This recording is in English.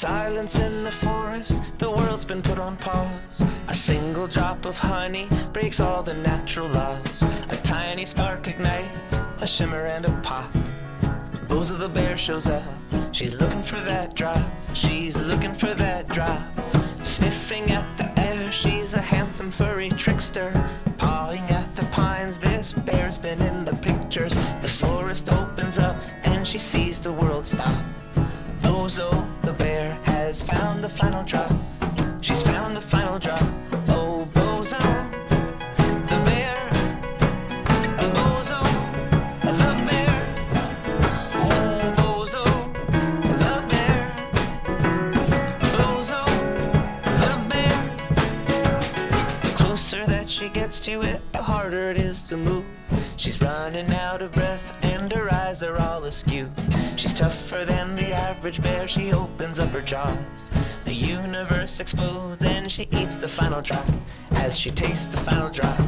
Silence in the forest, the world's been put on pause. A single drop of honey breaks all the natural laws. A tiny spark ignites, a shimmer and a pop. Bozo the bear shows up, she's looking for that drop. She's looking for that drop. Sniffing at the air, she's a handsome furry trickster. Pawing at the pines, this bear's been in the pictures. The forest opens up and she sees the world stop. Bozo bear has found the final drop. She gets to it, the harder it is to move. She's running out of breath and her eyes are all askew. She's tougher than the average bear, she opens up her jaws. The universe explodes and she eats the final drop. As she tastes the final drop,